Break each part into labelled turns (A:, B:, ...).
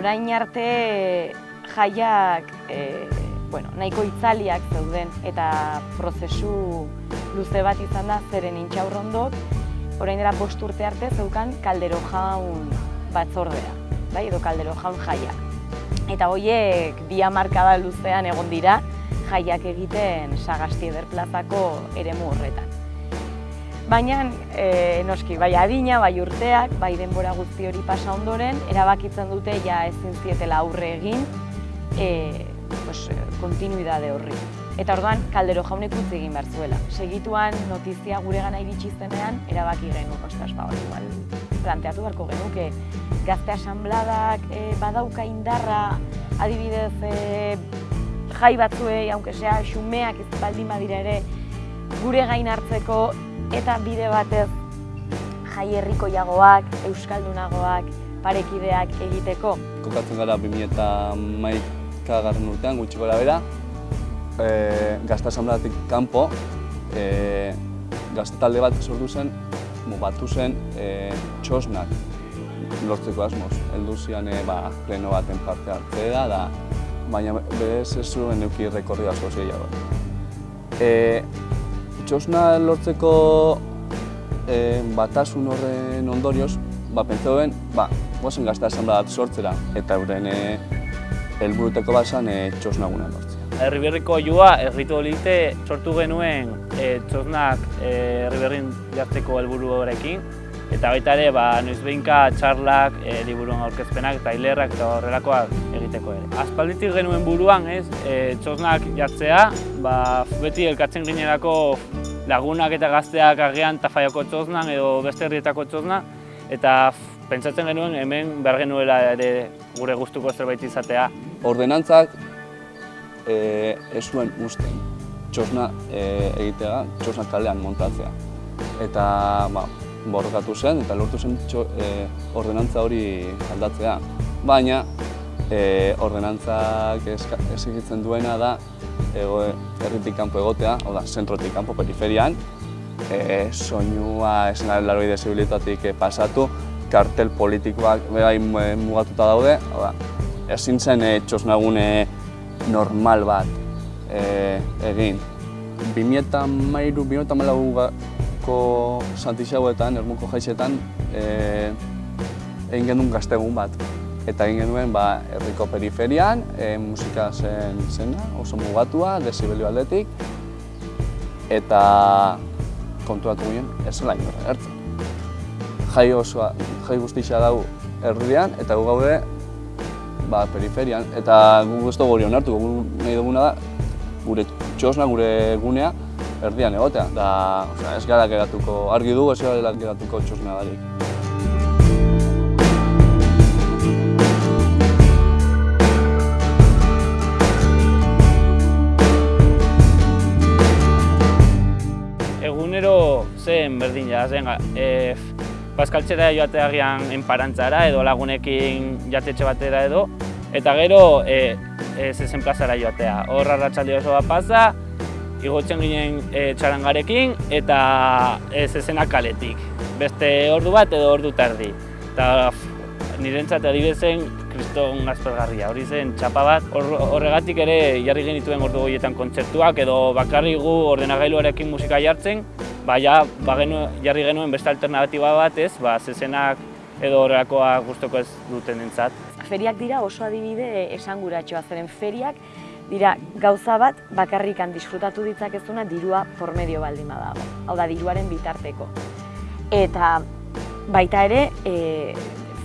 A: orain arte jaiak e, bueno, nahiko itzaliak zeuden eta prozesu luze bat izan da zeren intxaurrondok orain dela bost urte arte zeukan kaldero jaun batzordea, bai, edo kaldero jaun jaia. Eta horiek bi hamarkada luzean egon dira jaiak egiten sagasti eder plazako eremu horretan. Baina, e, noski, bai adina, bai urteak, bai denbora guzti hori pasa ondoren, erabakitzen dute ja ezin zietela aurre egin e, pues, kontinuidade horri. Eta orduan, kaldero jaunek utzi egin behar zuela. Segituan notizia gure gana iritsi zenean, erabaki genu, ostras, ba, igual, planteatu beharko genuke, gazte asambladak e, badauka indarra, adibidez, e, jai batzuei, aunque sea xumeak ez baldin badira ere, gure gain hartzeko eta bide batez jai herrikoiagoak, euskaldunagoak, parekideak egiteko.
B: Kokatzen gara 2000 garren urtean, gutxi gora bera, e, gazta asambladatik kanpo, e, gazte talde bat sortu zen, mugatu zen e, txosnak lortzeko asmoz. Heldu zian e, ba, pleno baten parte hartzea da, baina berez ez zuen euki rekorri asko gehiago. E, txosna lortzeko e, batasun horren ondorioz, ba, pentsauen, ba, guazen gazta asamladat sortzera, eta euren e, helburuteko basan e, txosnaguna lortzea.
C: Herriberriko joa erritu olite sortu genuen e, txosnak e, herriberrin jartzeko helburu horrekin. Eta baita ere, ba, noiz behinka txarlak, e, liburuen aurkezpenak eta hilerrak eta horrelakoak egiteko ere. Aspalditik genuen buruan, ez, e, txosnak jartzea, ba, beti elkatzen ginerako lagunak eta gazteak agian tafaiako txosnan edo beste herrietako txosnak, eta pentsatzen genuen hemen behar genuela ere gure gustuko zerbait izatea
B: ordenantzak e, ez zuen usten txosna e, egitea, txosna kalean montatzea. Eta ba, borrokatu zen eta lortu zen txo, e, ordenantza hori aldatzea. Baina e, ordenantzak egitzen duena da ego, erritik kanpo egotea, hau da, zentrotik kanpo periferian, e, soinua esenaren laroi desibilitatik pasatu, kartel politikoak bai mugatuta daude, hau da, ezin zen e, txosnagune normal bat e, egin. 2008-2008ko Santixauetan, Ermuko Jaixetan, e, egin genuen gaztegun bat. Eta egin genuen ba, herriko periferian, e, musika zen zena, oso mugatua, desibelio aldetik, eta kontuatu ginen, ez zela inorra gertzen. Jai osoa, jai guztia dago herrian, eta gu gaude ba, periferian, eta gu ez dugu hori onartu, gu nahi duguna da, gure txosna, gure gunea, erdian egotea. Da, osea, ez gara geratuko, argi dugu ez gara geratuko txosna darik.
C: Egunero zen berdin ja, zen, e, Paskaltzera joateagian enparantzara edo lagunekin jatetxe batera edo, eta gero e, e, zezen plazara joatea. Hor arratsalde oso bat pasa, igotzen ginen e, txarangarekin eta e, zezena kaletik. Beste ordu bat edo ordu tardi. Eta nirentzat adibezen kriston aspergarria. Hori zen txapa bat, horregatik ere jarri genituen ordu goietan kontzertuak edo bakarri gu ordenagailuarekin musika jartzen, ba, ja, ba jarri genuen beste alternatiba bat ez, ba, zezenak edo horrelakoa gustoko ez duten entzat.
A: Feriak dira oso adibide esanguratxoa zeren feriak dira gauza bat bakarrikan disfrutatu ditzakezuna dirua formedio baldin badago, hau da diruaren bitarteko. Eta baita ere, e,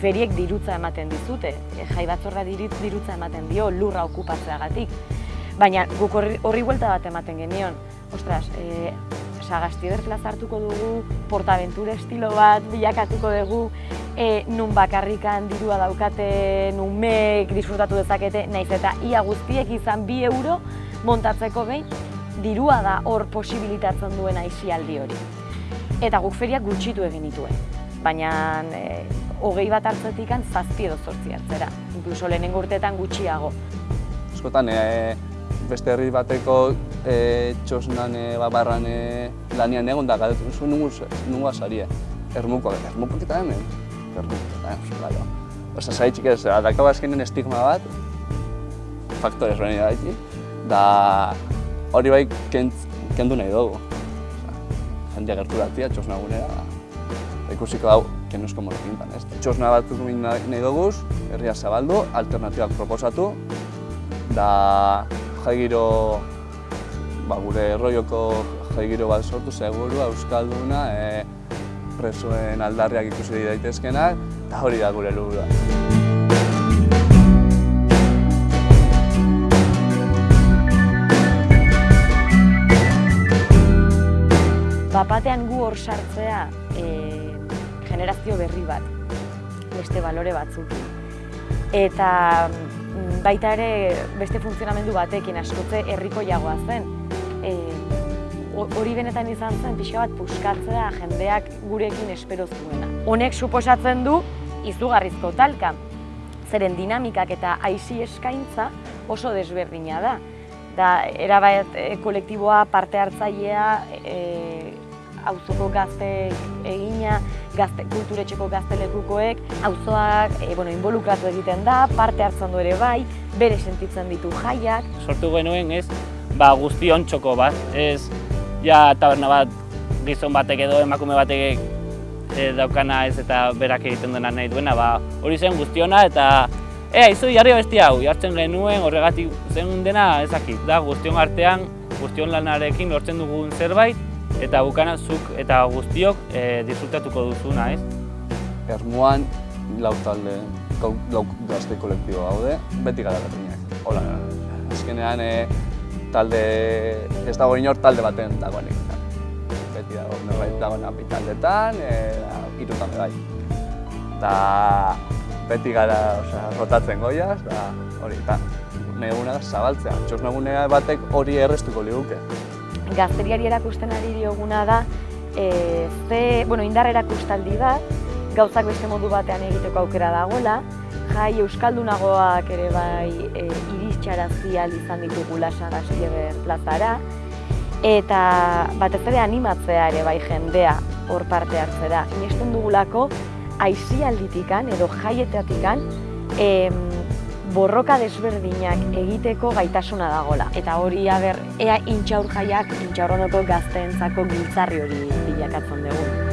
A: feriek dirutza ematen dizute, e, jai batzorra dirutza ematen dio lurra okupatzeagatik. Baina guk horri, horri bat ematen genion, ostras, e, Sagastieder plaza hartuko dugu, portaventura estilo bat bilakatuko dugu, e, nun bakarrikan dirua daukate, nun mek disfrutatu dezakete, naiz eta ia guztiek izan bi euro montatzeko behin, dirua da hor posibilitatzen duen aizialdi hori. Eta guk feriak gutxitu egin dituen, baina e, hogei bat hartzetik zazpi edo zortzi hartzera, inkluso lehenengo urteetan gutxiago.
B: Eskotan, e, beste herri bateko e, txosnan e, barran e, lanian egon da, galdetu zuen nungu, azaria. Ermuko, ermuko eta hemen. Ermuko eta hemen, Osa, zaitxik ez, dakau azkenen estigma bat, faktore ezberdin daiti, da hori bai kent, kendu nahi dugu. Jendea gertu txosna gunera, ikusiko hau, lo pintan, ez? Txosna bat egin nahi dugu, herria zabaldu, alternatibak proposatu, da jaigiro, ba, gure erroioko jaigiro bat sortu, seguru, euskalduna, e, presoen aldarriak ikusi daitezkenak, eta hori da gure helburua.
A: Bapatean gu hor sartzea e, generazio berri bat, beste balore batzuk. Eta mm, baita ere beste funtzionamendu batekin askotze herriko jagoa zen. E, ho- hori benetan izan zen pixka bat puskatzea jendeak gurekin espero zuena. Honek suposatzen du izugarrizko talka, zeren dinamikak eta aisi eskaintza oso desberdina da. Da, erabat e, kolektiboa, parte hartzailea, e, auzoko gazte egina, gazte, kulturetxeko gaztelekukoek, auzoak e, bueno, involukratu egiten da, parte hartzen du ere bai, bere sentitzen ditu jaiak,
C: sortu genuen ez, ba, guztion txoko bat, ez? Ja taberna bat gizon batek edo emakume batek e, daukana ez eta berak egiten duena nahi duena, ba, hori zen guztiona eta ea, izu jarri besti hau, jartzen genuen horregatik zen dena ezakit, da guztion artean, guztion lanarekin lortzen dugun zerbait, eta bukana zuk eta guztiok e, disfrutatuko duzuna, ez?
B: Ermuan, lau talde, lau, gazte kolektibo gaude, beti gara berdinak. Hola, azkenean e, talde, ez dago inor talde baten dagoenik. Beti dago, norbait dagoena bi taldetan, e, irutan be bai. Eta beti gara osea, rotatzen goiaz, da hori, eta neguna zabaltzea. Txosnagunea batek hori errestuko liguke.
A: Gazteriari erakusten ari dioguna da, e, ze, bueno, indar erakustaldi bat, gauzak beste modu batean egiteko aukera dagoela, jai euskaldunagoak ere bai e, iristxarazi ahal izan ditugula Sagastieber plazara, eta batez ere animatzea ere bai jendea hor parte hartzera. Inesten dugulako aisialditikan edo jaietatikan em, borroka desberdinak egiteko gaitasuna dagola. Eta hori aber, ea intxaur jaiak intxaurrondoko gazteentzako giltzarri hori bilakatzen dugu.